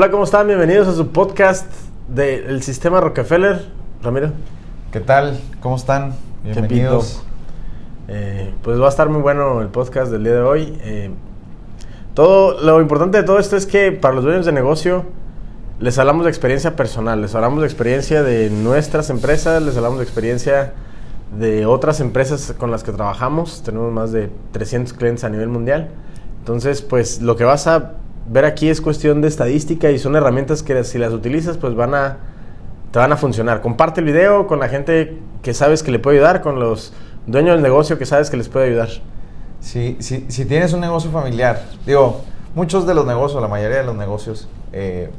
Hola, ¿cómo están? Bienvenidos a su podcast del Sistema Rockefeller. Ramiro. ¿Qué tal? ¿Cómo están? Bienvenidos. Eh, pues va a estar muy bueno el podcast del día de hoy. Eh, todo, lo importante de todo esto es que para los dueños de negocio les hablamos de experiencia personal, les hablamos de experiencia de nuestras empresas, les hablamos de experiencia de otras empresas con las que trabajamos. Tenemos más de 300 clientes a nivel mundial. Entonces, pues lo que vas a ver aquí es cuestión de estadística y son herramientas que si las utilizas pues van a te van a funcionar. Comparte el video con la gente que sabes que le puede ayudar, con los dueños del negocio que sabes que les puede ayudar. Si, si, si tienes un negocio familiar, digo, muchos de los negocios, la mayoría de los negocios, eh,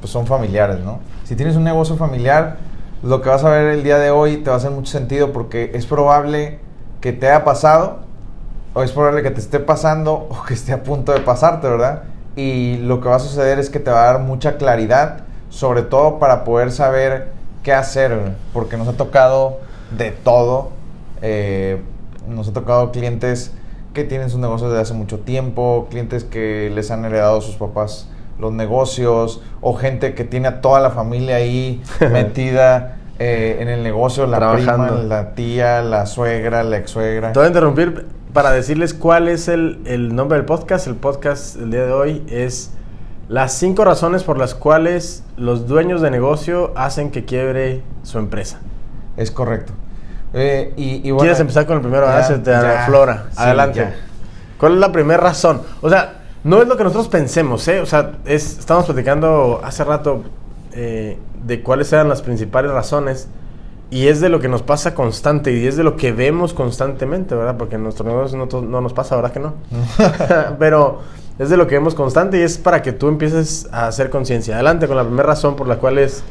pues son familiares, ¿no? Si tienes un negocio familiar, lo que vas a ver el día de hoy te va a hacer mucho sentido porque es probable que te haya pasado, o es probable que te esté pasando, o que esté a punto de pasarte, ¿verdad? Y lo que va a suceder es que te va a dar mucha claridad, sobre todo para poder saber qué hacer, porque nos ha tocado de todo. Eh, nos ha tocado clientes que tienen sus negocios desde hace mucho tiempo, clientes que les han heredado a sus papás los negocios, o gente que tiene a toda la familia ahí metida eh, en el negocio, la prima, la tía, la suegra, la ex suegra. Te voy a interrumpir para decirles cuál es el, nombre del podcast. El podcast del día de hoy es las cinco razones por las cuales los dueños de negocio hacen que quiebre su empresa. Es correcto. Eh, y, ¿Quieres empezar con el primero? Ya, ah, Flora. Adelante. ¿Cuál es la primera razón? O sea, no es lo que nosotros pensemos, ¿eh? O sea, es, estamos platicando hace rato eh, de cuáles eran las principales razones y es de lo que nos pasa constante y es de lo que vemos constantemente, ¿verdad? Porque en nuestro negocio no, no nos pasa, ¿verdad que no? Pero es de lo que vemos constante y es para que tú empieces a hacer conciencia. Adelante con la primera razón por la cual es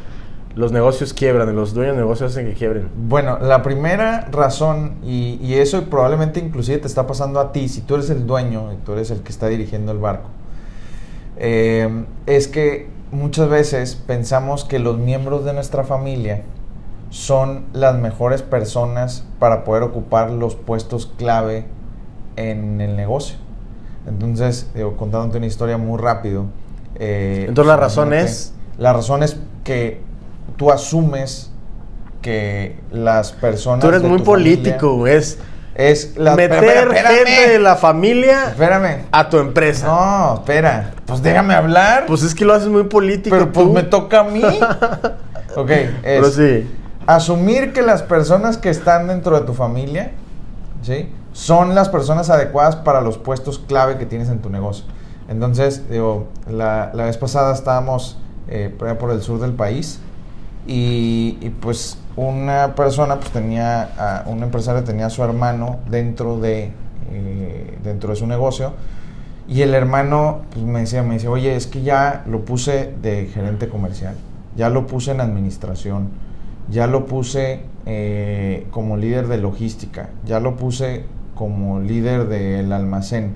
los negocios quiebran, los dueños de negocios hacen que quiebren. Bueno, la primera razón, y, y, eso probablemente inclusive te está pasando a ti, si tú eres el dueño y tú eres el que está dirigiendo el barco, eh, es que muchas veces pensamos que los miembros de nuestra familia son las mejores personas para poder ocupar los puestos clave en el negocio. Entonces, digo, contándote una historia muy rápido. Eh, Entonces la razón es... La razón es que tú asumes que las personas... Tú eres muy político, es... Es la, meter gente de la familia espérame. a tu empresa. No, espera. Pues déjame hablar. Pues es que lo haces muy político. Pero pues me toca a mí. ok, es, Pero sí asumir que las personas que están dentro de tu familia, ¿sí? Son las personas adecuadas para los puestos clave que tienes en tu negocio. Entonces, digo, la, vez pasada estábamos eh, por el sur del país y, pues una persona pues tenía, un empresario tenía a su hermano dentro de, eh, dentro de su negocio y el hermano pues, me decía, me dice, oye, es que ya lo puse de gerente comercial, ya lo puse en administración, ya lo puse eh, como líder de logística, ya lo puse como líder del almacén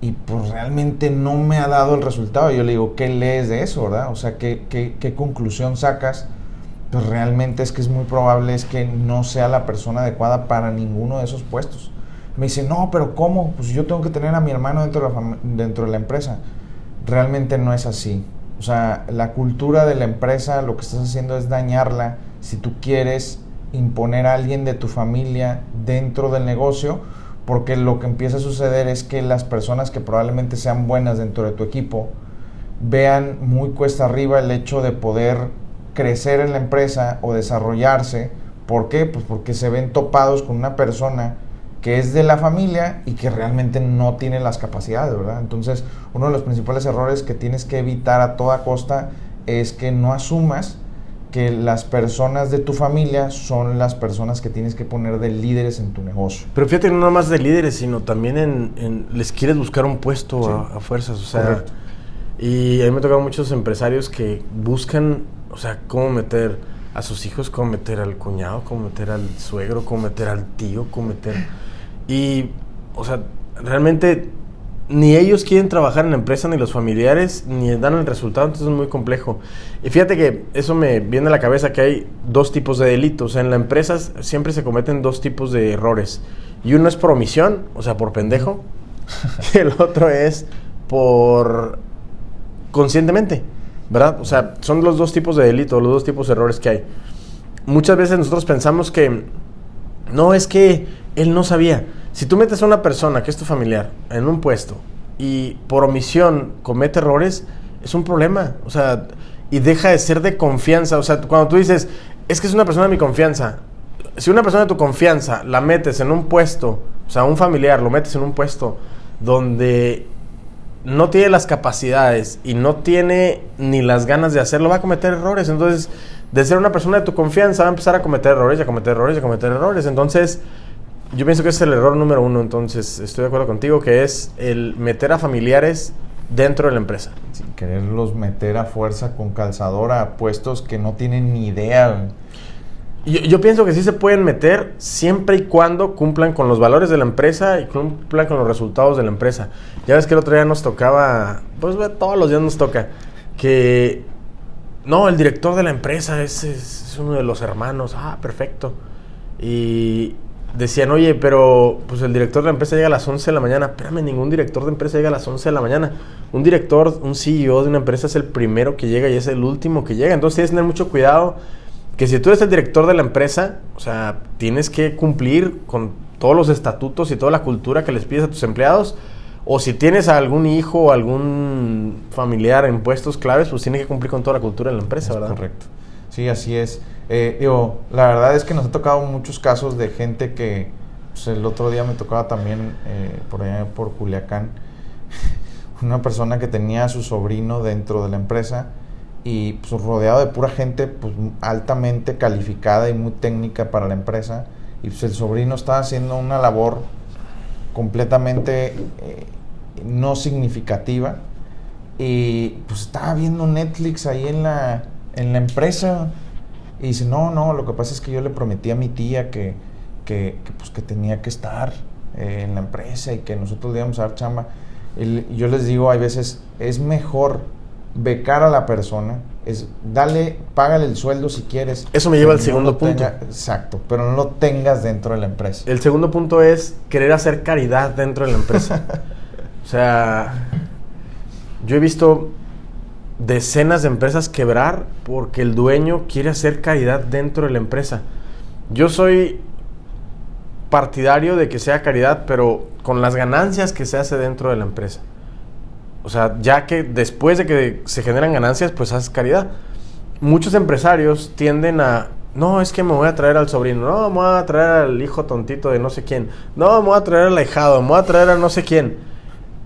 y pues realmente no me ha dado el resultado. Yo le digo, ¿qué lees de eso, verdad? O sea, ¿qué, qué, conclusión sacas? Pues realmente es que es muy probable es que no sea la persona adecuada para ninguno de esos puestos. Me dice, no, pero ¿cómo? Pues yo tengo que tener a mi hermano dentro de la, dentro de la empresa. Realmente no es así. O sea, la cultura de la empresa lo que estás haciendo es dañarla si tú quieres imponer a alguien de tu familia dentro del negocio, porque lo que empieza a suceder es que las personas que probablemente sean buenas dentro de tu equipo vean muy cuesta arriba el hecho de poder crecer en la empresa o desarrollarse. ¿Por qué? Pues porque se ven topados con una persona que es de la familia y que realmente no tiene las capacidades, ¿verdad? Entonces, uno de los principales errores que tienes que evitar a toda costa es que no asumas que las personas de tu familia son las personas que tienes que poner de líderes en tu negocio. Pero fíjate, no más de líderes, sino también en, les quieres buscar un puesto a, fuerzas, o sea, y a mí me tocan muchos empresarios que buscan, o sea, cómo meter a sus hijos, cómo meter al cuñado, cómo meter al suegro, cómo meter al tío, cómo meter... Y, o sea, realmente ni ellos quieren trabajar en la empresa, ni los familiares, ni dan el resultado, entonces es muy complejo. Y fíjate que eso me viene a la cabeza que hay dos tipos de delitos. En la empresa siempre se cometen dos tipos de errores. Y uno es por omisión, o sea, por pendejo, y el otro es por conscientemente. ¿verdad? O sea, son los dos tipos de delito, los dos tipos de errores que hay. Muchas veces nosotros pensamos que no es que él no sabía. Si tú metes a una persona que es tu familiar en un puesto y por omisión comete errores, es un problema. O sea, y deja de ser de confianza. O sea, cuando tú dices, es que es una persona de mi confianza, si una persona de tu confianza la metes en un puesto, o sea, un familiar lo metes en un puesto donde no tiene las capacidades y no tiene ni las ganas de hacerlo, va a cometer errores. Entonces, de ser una persona de tu confianza, va a empezar a cometer errores, a cometer errores, a cometer errores. Entonces, yo pienso que ese es el error número uno. Entonces, estoy de acuerdo contigo, que es el meter a familiares dentro de la empresa. Sin quererlos meter a fuerza con calzadora a puestos que no tienen ni idea. Yo, yo, pienso que sí se pueden meter siempre y cuando cumplan con los valores de la empresa y cumplan con los resultados de la empresa. Ya ves que el otro día nos tocaba, pues todos los días nos toca, que no, el director de la empresa es, es, uno de los hermanos. Ah, perfecto. Y decían, oye, pero pues el director de la empresa llega a las 11 de la mañana. Espérame, ningún director de empresa llega a las 11 de la mañana. Un director, un CEO de una empresa es el primero que llega y es el último que llega. Entonces tienes que tener mucho cuidado que si tú eres el director de la empresa, o sea, tienes que cumplir con todos los estatutos y toda la cultura que les pides a tus empleados. O si tienes a algún hijo o algún familiar en puestos claves, pues tienes que cumplir con toda la cultura de la empresa, ¿verdad? Correcto. Sí, así es. Eh, la verdad es que nos ha tocado muchos casos de gente que, pues, el otro día me tocaba también eh, por allá por Culiacán, una persona que tenía a su sobrino dentro de la empresa y pues, rodeado de pura gente pues, altamente calificada y muy técnica para la empresa. Y pues el sobrino estaba haciendo una labor completamente eh, no significativa. Y pues estaba viendo Netflix ahí en la, en la empresa. Y dice, no, no, lo que pasa es que yo le prometí a mi tía que, que, pues, que tenía que estar eh, en la empresa y que nosotros le íbamos a dar chamba. Y yo les digo, hay veces es mejor becar a la persona, es dale, págale el sueldo si quieres. Eso me lleva al segundo punto. exacto, pero no lo tengas dentro de la empresa. El segundo punto es querer hacer caridad dentro de la empresa. o sea, yo he visto decenas de empresas quebrar porque el dueño quiere hacer caridad dentro de la empresa. Yo soy partidario de que sea caridad, pero con las ganancias que se hace dentro de la empresa. O sea, ya que después de que se generan ganancias, pues haces caridad. Muchos empresarios tienden a, no, es que me voy a traer al sobrino, no, me voy a traer al hijo tontito de no sé quién, no, me voy a traer al ahijado, me voy a traer a no sé quién.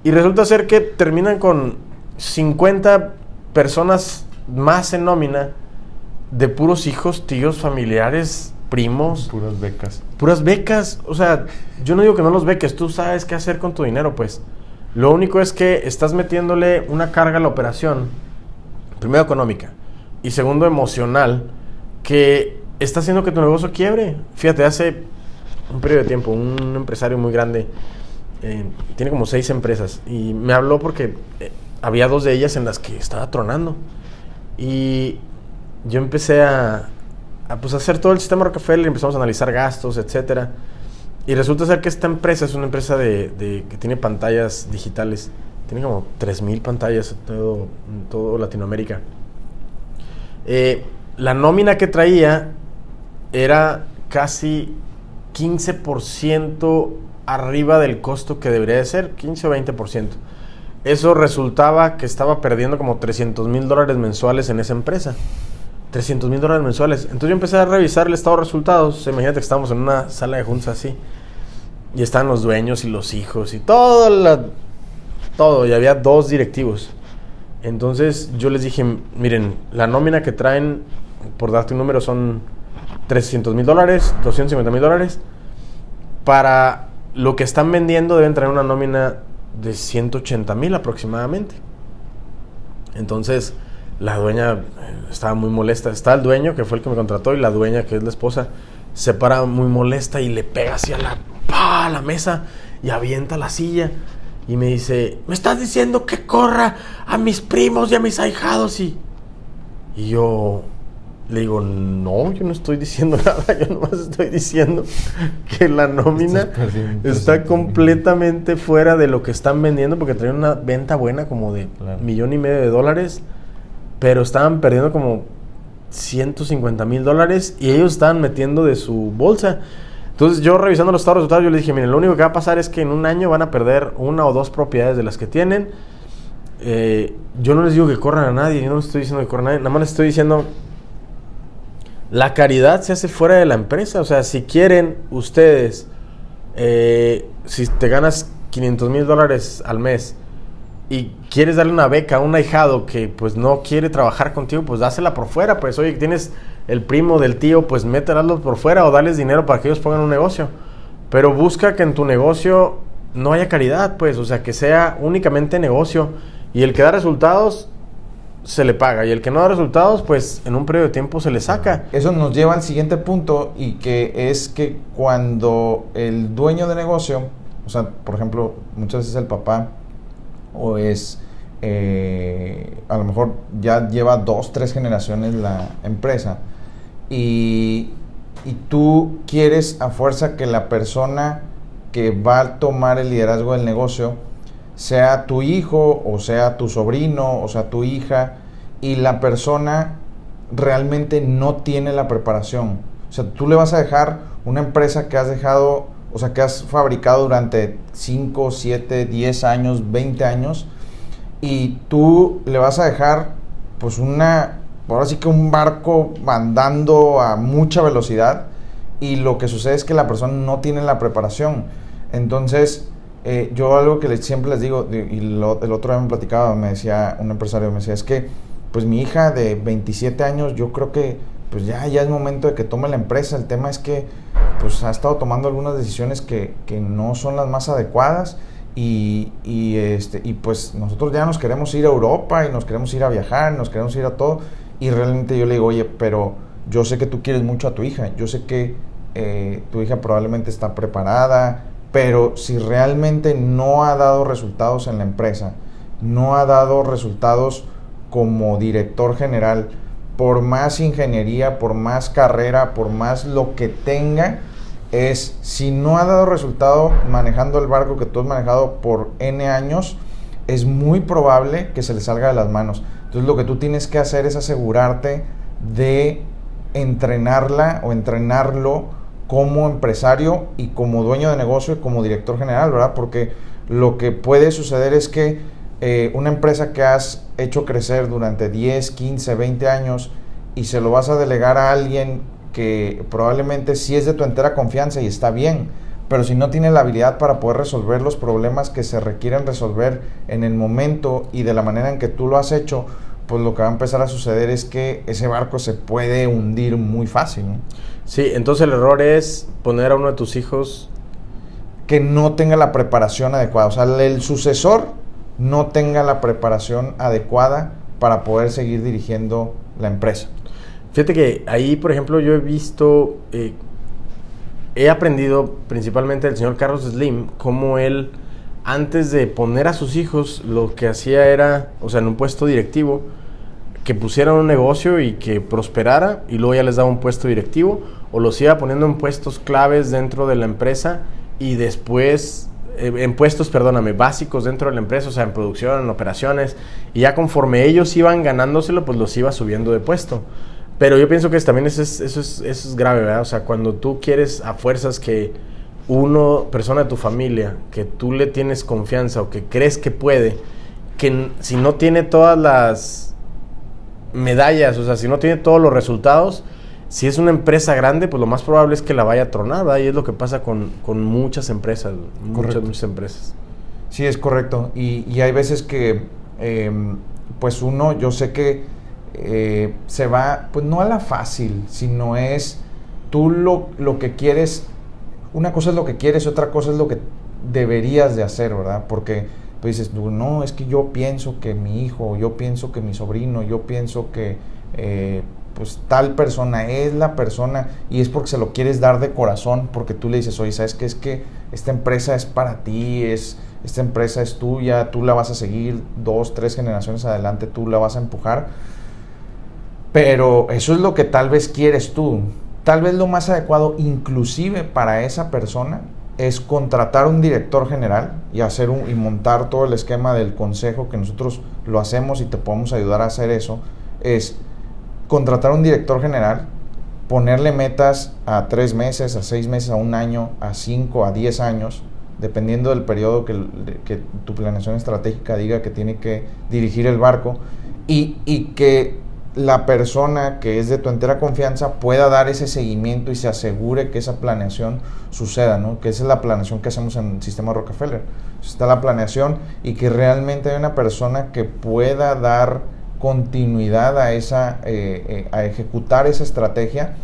Y resulta ser que terminan con 50 personas más en nómina de puros hijos, tíos, familiares, primos. Puras becas. Puras becas. O sea, yo no digo que no los beques, tú sabes qué hacer con tu dinero, pues. Lo único es que estás metiéndole una carga a la operación, primero económica y segundo emocional, que está haciendo que tu negocio quiebre. Fíjate, hace un periodo de tiempo, un empresario muy grande, eh, tiene como seis empresas, y me habló porque eh, había dos de ellas en las que estaba tronando. Y yo empecé a, pues, hacer todo el sistema Rockefeller, empezamos a analizar gastos, etcétera. Y resulta ser que esta empresa es una empresa de, que tiene pantallas digitales. Tiene como 3.000 pantallas en todo, todo Latinoamérica. Eh, la nómina que traía era casi 15% arriba del costo que debería de ser, 15 o 20%. Eso resultaba que estaba perdiendo como 300 mil dólares mensuales en esa empresa. 300 mil dólares mensuales. Entonces yo empecé a revisar el estado de resultados. Imagínate que estamos en una sala de juntas así. Y estaban los dueños y los hijos y todo, todo. Y había dos directivos. Entonces yo les dije, miren, la nómina que traen, por darte un número, son 300 mil dólares, 250 mil dólares. Para lo que están vendiendo deben traer una nómina de 180 mil aproximadamente. Entonces la dueña eh, estaba muy molesta. Está el dueño, que fue el que me contrató, y la dueña, que es la esposa, se para muy molesta y le pega hacia la, la mesa y avienta la silla. Y me dice, ¿me estás diciendo que corra a mis primos y a mis ahijados? Y, y yo le digo, no, yo no estoy diciendo nada, yo nomás estoy diciendo que la nómina está completamente fuera de lo que están vendiendo porque traen una venta buena como de millón y medio de dólares pero estaban perdiendo como 150 mil dólares y ellos estaban metiendo de su bolsa. Entonces yo revisando los estados resultados, yo les dije, miren, lo único que va a pasar es que en un año van a perder una o dos propiedades de las que tienen. Eh, yo no les digo que corran a nadie, yo no les estoy diciendo que corran a nadie, nada más les estoy diciendo, la caridad se hace fuera de la empresa. O sea, si quieren ustedes, eh, si te ganas 500 mil dólares al mes y quieres darle una beca a un ahijado que pues no quiere trabajar contigo, pues dásela por fuera. Pues oye, tienes el primo del tío, pues mételas por fuera o dales dinero para que ellos pongan un negocio. Pero busca que en tu negocio no haya caridad, pues, o sea, que sea únicamente negocio. Y el que da resultados, se le paga. Y el que no da resultados, pues en un periodo de tiempo se le saca. Eso nos lleva al siguiente punto y que es que cuando el dueño de negocio, o sea, por ejemplo, muchas veces el papá o es, eh, a lo mejor ya lleva dos, tres generaciones la empresa, y, y tú quieres a fuerza que la persona que va a tomar el liderazgo del negocio sea tu hijo o sea tu sobrino o sea tu hija y la persona realmente no tiene la preparación. O sea, tú le vas a dejar una empresa que has dejado, o sea, que has fabricado durante 5, 7, 10 años, 20 años y tú le vas a dejar pues una ahora sí que un barco andando a mucha velocidad y lo que sucede es que la persona no tiene la preparación. Entonces, eh, yo algo que siempre les digo, y el otro día me platicaba, me decía un empresario, me decía, es que pues mi hija de 27 años, yo creo que pues ya, ya es momento de que tome la empresa. El tema es que pues ha estado tomando algunas decisiones que, que no son las más adecuadas. Y, y, este, y pues nosotros ya nos queremos ir a Europa y nos queremos ir a viajar, nos queremos ir a todo. Y realmente yo le digo, oye, pero yo sé que tú quieres mucho a tu hija, yo sé que eh, tu hija probablemente está preparada, pero si realmente no ha dado resultados en la empresa, no ha dado resultados como director general, por más ingeniería, por más carrera, por más lo que tenga, es si no ha dado resultado manejando el barco que tú has manejado por N años, es muy probable que se le salga de las manos. Entonces lo que tú tienes que hacer es asegurarte de entrenarla o entrenarlo como empresario y como dueño de negocio y como director general, ¿verdad? Porque lo que puede suceder es que eh, una empresa que has hecho crecer durante 10, 15, 20 años y se lo vas a delegar a alguien que probablemente sí es de tu entera confianza y está bien, pero si no tiene la habilidad para poder resolver los problemas que se requieren resolver en el momento y de la manera en que tú lo has hecho, pues lo que va a empezar a suceder es que ese barco se puede hundir muy fácil. Sí, entonces el error es poner a uno de tus hijos que no tenga la preparación adecuada, o sea, el sucesor no tenga la preparación adecuada para poder seguir dirigiendo la empresa. Fíjate que ahí, por ejemplo, yo he visto eh, he aprendido principalmente del señor Carlos Slim cómo él, antes de poner a sus hijos, lo que hacía era, o sea, en un puesto directivo, que pusieran un negocio y que prosperara y luego ya les daba un puesto directivo o los iba poniendo en puestos claves dentro de la empresa y después eh, en puestos, perdóname, básicos dentro de la empresa, o sea, en producción, en operaciones, y ya conforme ellos iban ganándoselo, pues los iba subiendo de puesto. Pero yo pienso que también eso es, eso, es, eso es grave, ¿verdad? O sea, cuando tú quieres a fuerzas que uno, persona de tu familia, que tú le tienes confianza o que crees que puede, que si no tiene todas las medallas, o sea, si no tiene todos los resultados, si es una empresa grande, pues lo más probable es que la vaya a tronar, ¿verdad? Y es lo que pasa con, con muchas empresas, muchas, muchas empresas. Sí, es correcto. Y, y hay veces que, em, pues uno, yo sé que eh, se va, pues no a la fácil, sino es tú lo, lo que quieres, una cosa es lo que quieres, otra cosa es lo que deberías de hacer, ¿verdad? Porque tú dices, no, es que yo pienso que mi hijo, yo pienso que mi sobrino, yo pienso que eh, pues tal persona es la persona y es porque se lo quieres dar de corazón, porque tú le dices, oye, ¿sabes qué? Es que esta empresa es para ti, es, esta empresa es tuya, tú la vas a seguir dos, tres generaciones adelante, tú la vas a empujar pero eso es lo que tal vez quieres tú. Tal vez lo más adecuado, inclusive para esa persona, es contratar un director general y hacer un, y montar todo el esquema del consejo que nosotros lo hacemos y te podemos ayudar a hacer eso. es contratar un director general, ponerle metas a tres meses, a seis meses, a un año, a cinco, a diez años, dependiendo del periodo que, que tu planeación estratégica diga que tiene que dirigir el barco, y, y que la persona que es de tu entera confianza pueda dar ese seguimiento y se asegure que esa planeación suceda, ¿no? Que esa es la planeación que hacemos en el sistema Rockefeller. Está la planeación y que realmente hay una persona que pueda dar continuidad a esa, eh, eh, a ejecutar esa estrategia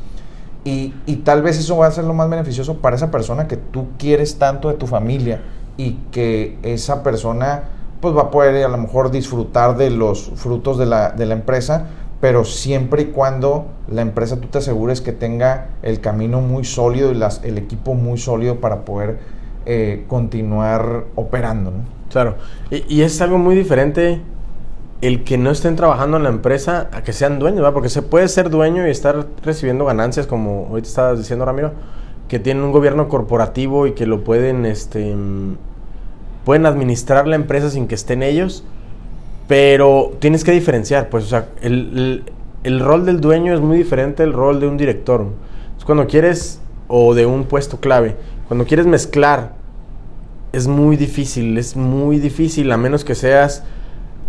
y, y tal vez eso va a ser lo más beneficioso para esa persona que tú quieres tanto de tu familia y que esa persona pues va a poder a lo mejor disfrutar de los frutos de la, de la empresa, pero siempre y cuando la empresa tú te asegures que tenga el camino muy sólido y las, el equipo muy sólido para poder eh, continuar operando. Claro, y, es algo muy diferente el que no estén trabajando en la empresa a que sean dueños, ¿verdad? porque se puede ser dueño y estar recibiendo ganancias, como ahorita estabas diciendo, Ramiro, que tienen un gobierno corporativo y que lo pueden, este, pueden administrar la empresa sin que estén ellos pero tienes que diferenciar, pues, o sea, el, rol del dueño es muy diferente del rol de un director. Cuando quieres, o de un puesto clave, cuando quieres mezclar, es muy difícil, es muy difícil, a menos que seas,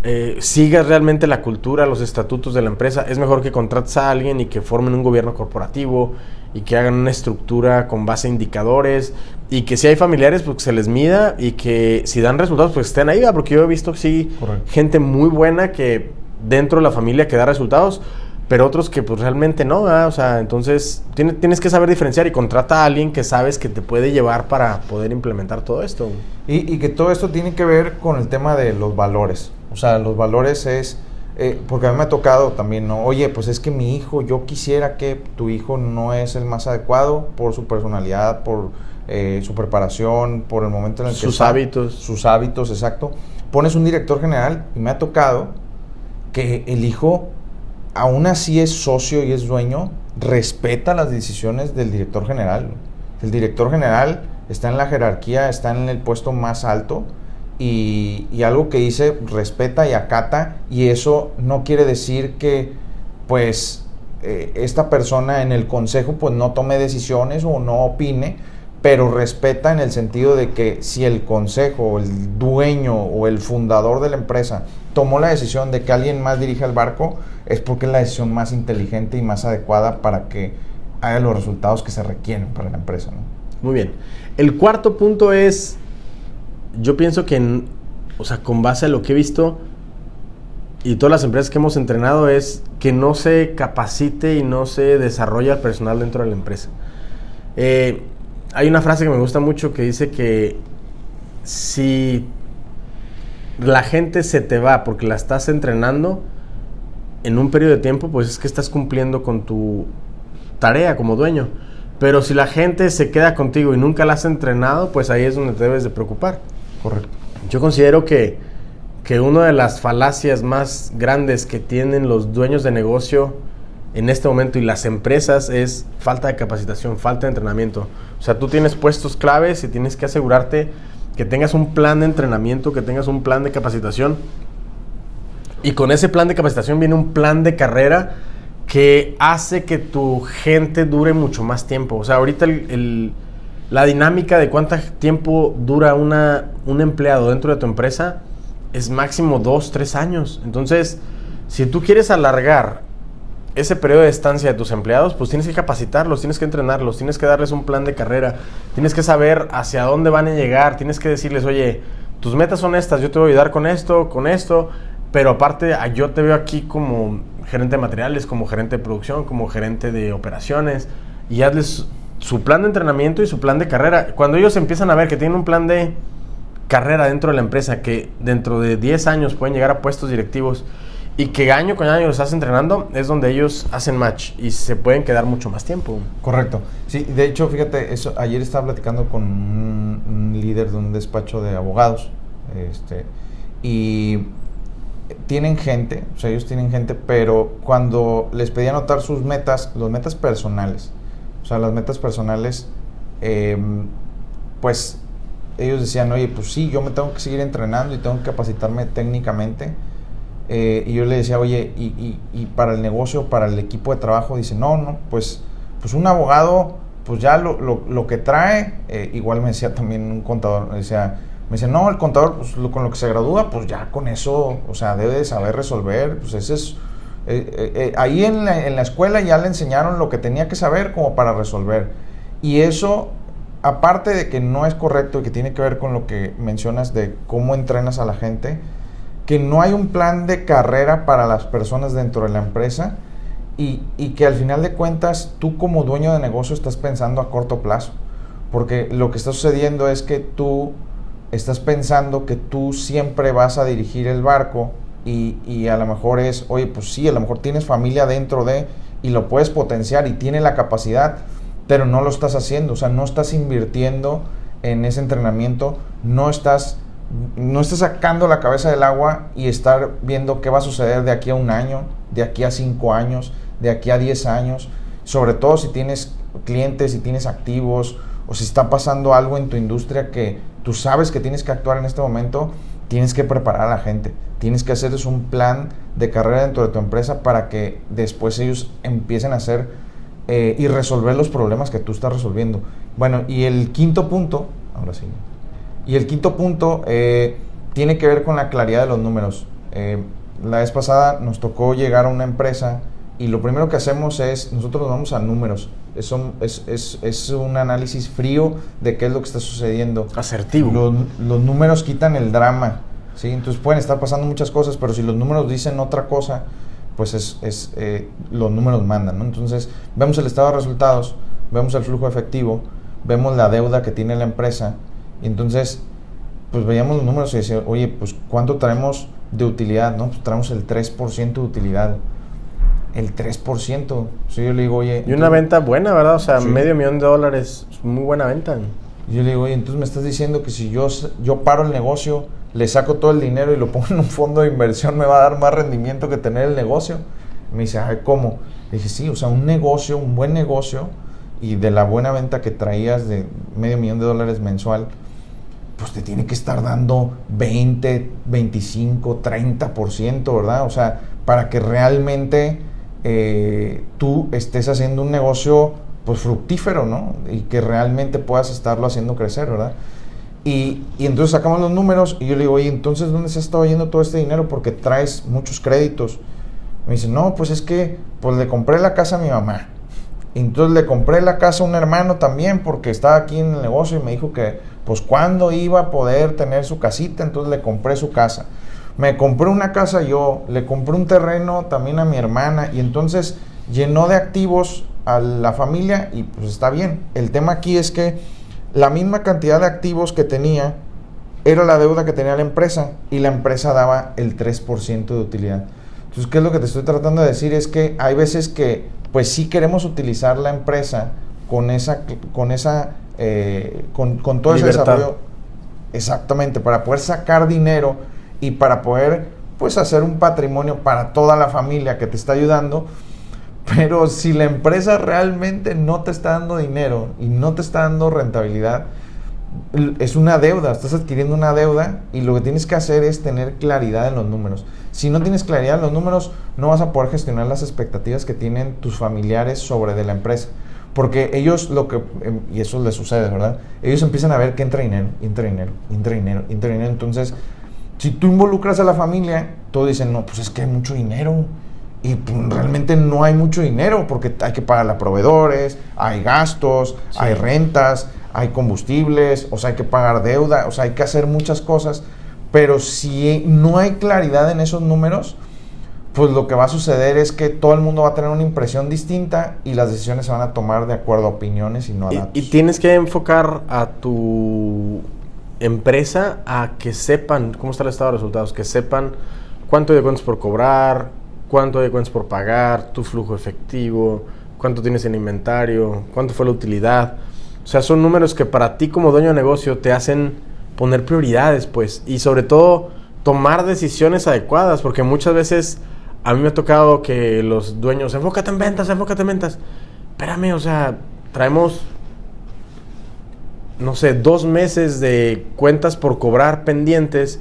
eh, sigas realmente la cultura, los estatutos de la empresa. Es mejor que contrates a alguien y que formen un gobierno corporativo y que hagan una estructura con base a indicadores y que si hay familiares pues que se les mida y que si dan resultados pues estén ahí, porque yo he visto sí gente muy buena que dentro de la familia que da resultados, pero otros que pues realmente no, o sea, entonces tienes, tienes que saber diferenciar y contrata a alguien que sabes que te puede llevar para poder implementar todo esto. Y, y que todo esto tiene que ver con el tema de los valores, o sea, los valores es eh, porque a mí me ha tocado también, ¿no? Oye, pues es que mi hijo, yo quisiera que tu hijo no es el más adecuado por su personalidad, por eh, su preparación, por el momento en el que... Sus hábitos. Sus hábitos, exacto. Pones un director general y me ha tocado que el hijo, aún así es socio y es dueño, respeta las decisiones del director general. El director general está en la jerarquía, está en el puesto más alto y, algo que dice respeta y acata y eso no quiere decir que pues eh, esta persona en el consejo pues no tome decisiones o no opine, pero respeta en el sentido de que si el consejo, el dueño o el fundador de la empresa tomó la decisión de que alguien más dirija el barco, es porque es la decisión más inteligente y más adecuada para que haya los resultados que se requieren para la empresa. Muy bien. El cuarto punto es yo pienso que, o sea, con base a lo que he visto y todas las empresas que hemos entrenado es que no se capacite y no se desarrolla el personal dentro de la empresa. Eh, hay una frase que me gusta mucho que dice que si la gente se te va porque la estás entrenando en un periodo de tiempo, pues es que estás cumpliendo con tu tarea como dueño. Pero si la gente se queda contigo y nunca la has entrenado, pues ahí es donde te debes de preocupar. Correcto. Yo considero que, que una de las falacias más grandes que tienen los dueños de negocio en este momento y las empresas es falta de capacitación, falta de entrenamiento. O sea, tú tienes puestos claves y tienes que asegurarte que tengas un plan de entrenamiento, que tengas un plan de capacitación. Y con ese plan de capacitación viene un plan de carrera que hace que tu gente dure mucho más tiempo. O sea, ahorita el la dinámica de cuánto tiempo dura una, un empleado dentro de tu empresa es máximo dos, tres años. Entonces, si tú quieres alargar ese periodo de estancia de tus empleados, pues tienes que capacitarlos, tienes que entrenarlos, tienes que darles un plan de carrera, tienes que saber hacia dónde van a llegar, tienes que decirles, oye, tus metas son estas, yo te voy a ayudar con esto, con esto, pero aparte yo te veo aquí como gerente de materiales, como gerente de producción, como gerente de operaciones, y hazles su plan de entrenamiento y su plan de carrera. Cuando ellos empiezan a ver que tienen un plan de carrera dentro de la empresa, que dentro de 10 años pueden llegar a puestos directivos y que año con año los estás entrenando, es donde ellos hacen match y se pueden quedar mucho más tiempo. Correcto. Sí, de hecho, fíjate, eso, ayer estaba platicando con un, líder de un despacho de abogados este, y tienen gente, o sea, ellos tienen gente, pero cuando les pedí anotar sus metas, los metas personales, o sea, las metas personales, em, pues ellos decían, oye, pues sí, yo me tengo que seguir entrenando y tengo que capacitarme técnicamente, eh, y yo le decía, oye, y, y, para el negocio, para el equipo de trabajo, dice, no, no, pues, pues un abogado, pues ya lo, lo, lo que trae, eh, igual me decía también un contador, me decía, me dice, no, el contador, pues con lo que se gradúa, pues ya con eso, o sea, debe de saber resolver, pues ese es... Eh, ahí en la, en la escuela ya le enseñaron lo que tenía que saber como para resolver. Y eso aparte de que no es correcto y que tiene que ver con lo que mencionas de cómo entrenas a la gente, que no hay un plan de carrera para las personas dentro de la empresa y, que al final de cuentas tú como dueño de negocio estás pensando a corto plazo. Porque lo que está sucediendo es que tú estás pensando que tú siempre vas a dirigir el barco y, y, a lo mejor es, oye, pues sí, a lo mejor tienes familia dentro de y lo puedes potenciar y tiene la capacidad, pero no lo estás haciendo, o sea, no estás invirtiendo en ese entrenamiento, no estás no estés sacando la cabeza del agua y estar viendo qué va a suceder de aquí a un año, de aquí a cinco años, de aquí a diez años, sobre todo si tienes clientes, si tienes activos o si está pasando algo en tu industria que tú sabes que tienes que actuar en este momento, tienes que preparar a la gente, tienes que hacerles un plan de carrera dentro de tu empresa para que después ellos empiecen a hacer eh, y resolver los problemas que tú estás resolviendo. Bueno, y el quinto punto, ahora sí. Y el quinto punto eh, tiene que ver con la claridad de los números. Eh, la vez pasada nos tocó llegar a una empresa y lo primero que hacemos es, nosotros nos vamos a números. Es, es, es, un análisis frío de qué es lo que está sucediendo. Asertivo. Los, los, números quitan el drama. ¿Sí? Entonces pueden estar pasando muchas cosas, pero si los números dicen otra cosa, pues es, es eh, los números mandan. ¿no? Entonces vemos el estado de resultados, vemos el flujo efectivo, vemos la deuda que tiene la empresa y entonces, pues veíamos los números y decíamos, oye, pues ¿cuánto traemos de utilidad? No, pues traemos el 3% de utilidad. El 3%. Si yo le digo, oye... Y una venta buena, ¿verdad? O sea, medio millón de dólares, muy buena venta. Y yo le digo, oye, entonces me estás diciendo que si yo, yo paro el negocio, le saco todo el dinero y lo pongo en un fondo de inversión, me va a dar más rendimiento que tener el negocio. me dice, ay, ¿cómo? Le dije, sí, o sea, un negocio, un buen negocio, y de la buena venta que traías de medio millón de dólares mensual, pues te tiene que estar dando 20, 25, 30%, ¿verdad? O sea, para que realmente eh, tú estés haciendo un negocio pues fructífero, ¿no? Y que realmente puedas estarlo haciendo crecer, ¿verdad? Y, y, entonces sacamos los números y yo le digo, oye, entonces ¿dónde se ha estado yendo todo este dinero? Porque traes muchos créditos. Me dice, no, pues es que pues le compré la casa a mi mamá. entonces le compré la casa a un hermano también porque estaba aquí en el negocio y me dijo que pues cuándo iba a poder tener su casita, entonces le compré su casa. Me compré una casa yo, le compré un terreno también a mi hermana y entonces llenó de activos a la familia y pues está bien. El tema aquí es que la misma cantidad de activos que tenía era la deuda que tenía la empresa y la empresa daba el 3% de utilidad. Entonces, ¿qué es lo que te estoy tratando de decir? Es que hay veces que pues sí queremos utilizar la empresa con esa, con esa eh, con, todo ese desarrollo. Exactamente, para poder sacar dinero y para poder pues hacer un patrimonio para toda la familia que te está ayudando. Pero si la empresa realmente no te está dando dinero y no te está dando rentabilidad, es una deuda, estás adquiriendo una deuda y lo que tienes que hacer es tener claridad en los números. Si no tienes claridad en los números, no vas a poder gestionar las expectativas que tienen tus familiares sobre de la empresa. Porque ellos lo que, em, y eso les sucede, ¿verdad? Ellos empiezan a ver que entra dinero, entra dinero, entra dinero, entra dinero. Entonces, si tú involucras a la familia, todos dicen, no, pues es que hay mucho dinero. Y pues, realmente no hay mucho dinero porque hay que pagar a proveedores, hay gastos, hay rentas, hay combustibles, o sea, hay que pagar deuda, o sea, hay que hacer muchas cosas. Pero si no hay claridad en esos números, pues lo que va a suceder es que todo el mundo va a tener una impresión distinta y las decisiones se van a tomar de acuerdo a opiniones y no a datos. Y, tienes que enfocar a tu empresa a que sepan cómo está el estado de resultados, que sepan cuánto de cuentas por cobrar, cuánto hay cuentas por pagar, tu flujo efectivo, cuánto tienes en inventario, cuánto fue la utilidad. O sea, son números que para ti como dueño de negocio te hacen poner prioridades, pues, y sobre todo tomar decisiones adecuadas, porque muchas veces a mí me ha tocado que los dueños, enfócate en ventas, enfócate en ventas. Espérame, o sea, traemos, no sé, dos meses de cuentas por cobrar pendientes,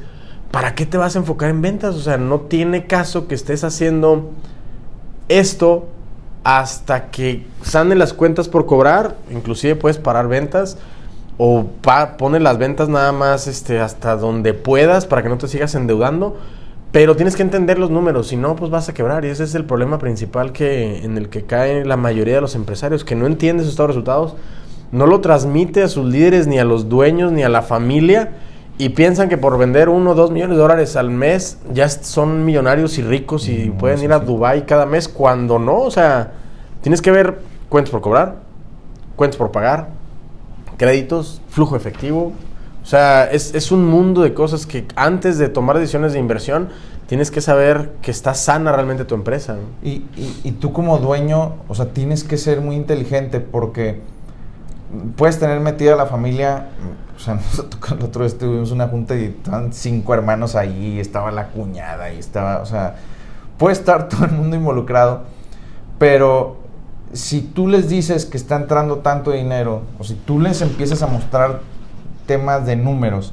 ¿para qué te vas a enfocar en ventas? O sea, no tiene caso que estés haciendo esto hasta que salen las cuentas por cobrar, inclusive puedes parar ventas o pa pone las ventas nada más este, hasta donde puedas para que no te sigas endeudando, pero tienes que entender los números, si no, pues vas a quebrar. Y ese es el problema principal que, en el que cae la mayoría de los empresarios, que no entiende sus resultados, no lo transmite a sus líderes, ni a los dueños, ni a la familia, y piensan que por vender uno o dos millones de dólares al mes ya son millonarios y ricos y pueden ir a Dubai cada mes cuando no, o sea, tienes que ver cuentas por cobrar, cuentas por pagar, créditos, flujo efectivo. O sea, es, es un mundo de cosas que antes de tomar decisiones de inversión tienes que saber que está sana realmente tu empresa. Y, y, y tú como dueño, o sea, tienes que ser muy inteligente porque puedes tener metida la familia. O sea, nosotros el otro día tuvimos una junta y estaban cinco hermanos ahí, estaba la cuñada y estaba, o sea, puede estar todo el mundo involucrado, pero si tú les dices que está entrando tanto dinero, o si tú les empiezas a mostrar temas de números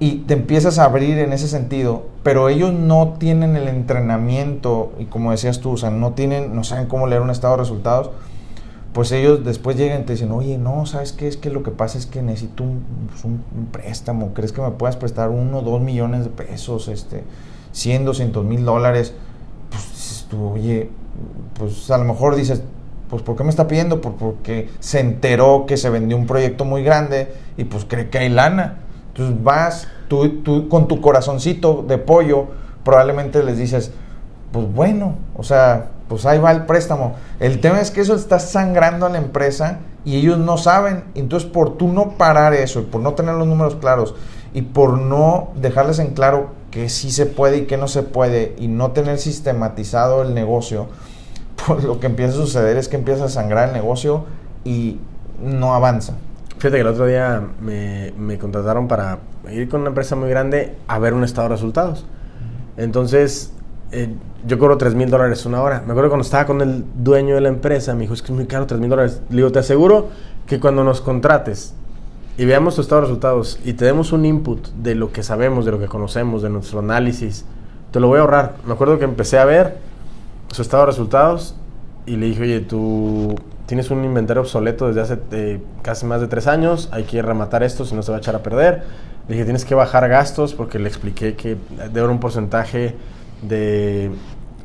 y te empiezas a abrir en ese sentido, pero ellos no tienen el entrenamiento y como decías tú, o sea, no tienen, no saben cómo leer un estado de resultados, pues ellos después llegan y te dicen, oye, no, ¿sabes qué? Es que lo que pasa es que necesito un, pues préstamo, ¿crees que me puedas prestar uno, dos millones de pesos, este, 100, 200 mil dólares? Pues tú, oye, pues a lo mejor dices, pues ¿por qué me está pidiendo? Pues porque se enteró que se vendió un proyecto muy grande y pues cree que hay lana. Entonces vas, tú, tú con tu corazoncito de pollo, probablemente les dices, pues bueno, o sea, pues ahí va el préstamo. El tema es que eso está sangrando a la empresa y ellos no saben. Entonces, por tú no parar eso, y por no tener los números claros y por no dejarles en claro que sí se puede y que no se puede y no tener sistematizado el negocio, pues lo que empieza a suceder es que empieza a sangrar el negocio y no avanza. Fíjate que el otro día me, me contrataron para ir con una empresa muy grande a ver un estado de resultados. Entonces, eh, yo cobro 3 mil dólares una hora. Me acuerdo cuando estaba con el dueño de la empresa, me dijo, es que es muy caro 3 mil dólares. Le digo, te aseguro que cuando nos contrates y veamos tu estado de resultados y te demos un input de lo que sabemos, de lo que conocemos, de nuestro análisis, te lo voy a ahorrar. Me acuerdo que empecé a ver su estado de resultados y le dije, oye, tú tienes un inventario obsoleto desde hace eh, casi más de tres años, hay que rematar esto, si no se va a echar a perder. Le dije, tienes que bajar gastos porque le expliqué que debe un porcentaje de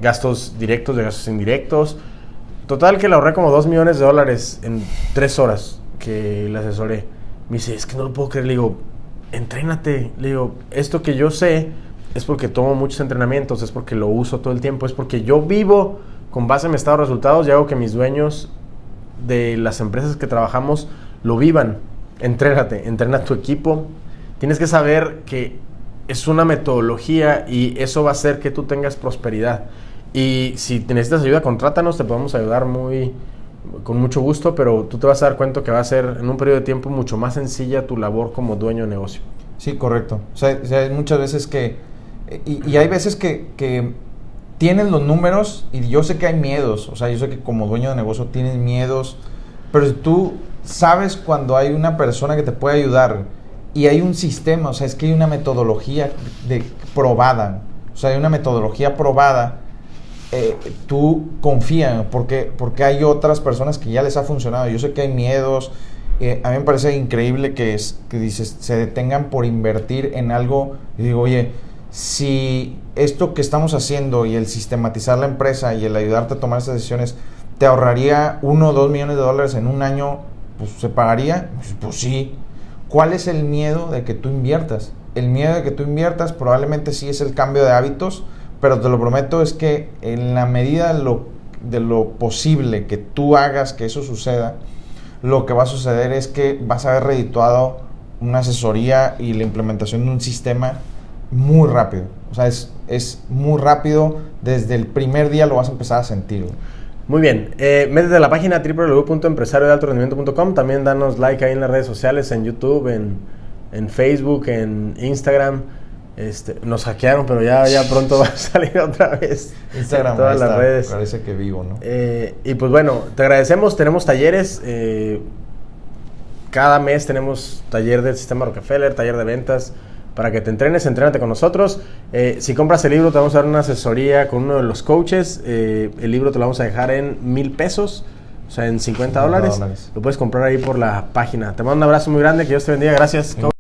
gastos directos, de gastos indirectos. Total que le ahorré como 2 millones de dólares en 3 horas que le asesoré. Me dice, es que no lo puedo creer. Le digo, entrénate. Le digo, esto que yo sé es porque tomo muchos entrenamientos, es porque lo uso todo el tiempo, es porque yo vivo con base en mi estado de resultados y hago que mis dueños de las empresas que trabajamos lo vivan. Entrénate, entrena tu equipo. Tienes que saber que es una metodología y eso va a hacer que tú tengas prosperidad. Y si necesitas ayuda, contrátanos, te podemos ayudar muy con mucho gusto, pero tú te vas a dar cuenta que va a ser en un periodo de tiempo mucho más sencilla tu labor como dueño de negocio. Sí, correcto. O sea, hay muchas veces que, y, hay veces que, que tienes los números y yo sé que hay miedos, o sea, yo sé que como dueño de negocio tienes miedos, pero tú sabes cuando hay una persona que te puede ayudar, y hay un sistema, o sea, es que hay una metodología de, probada, o sea, hay una metodología probada, eh, tú confía, porque, porque hay otras personas que ya les ha funcionado, yo sé que hay miedos, eh, a mí me parece increíble que, que dices, se detengan por invertir en algo, y digo, oye, si esto que estamos haciendo y el sistematizar la empresa y el ayudarte a tomar esas decisiones te ahorraría uno o dos millones de dólares en un año, pues se pagaría, pues, pues sí, ¿Cuál es el miedo de que tú inviertas? El miedo de que tú inviertas probablemente sí es el cambio de hábitos, pero te lo prometo es que en la medida de lo, posible que tú hagas que eso suceda, lo que va a suceder es que vas a haber redituado una asesoría y la implementación de un sistema muy rápido. O sea, es, es muy rápido, desde el primer día lo vas a empezar a sentir. Muy bien, eh, métete a la página www.empresariodealtorendimiento.com, también danos like ahí en las redes sociales, en YouTube, en, Facebook, en Instagram. Este, nos hackearon, pero ya, ya pronto va a salir otra vez. Instagram, todas las redes. Parece que vivo, ¿no? Eh, y pues bueno, te agradecemos. Tenemos talleres. Eh, cada mes tenemos taller del sistema Rockefeller, taller de ventas, para que te entrenes, entrénate con nosotros. Eh, si compras el libro, te vamos a dar una asesoría con uno de los coaches. El libro te lo vamos a dejar en mil pesos, o sea, en 50 dólares. Lo puedes comprar ahí por la página. Te mando un abrazo muy grande, que Dios te bendiga. Gracias, coach.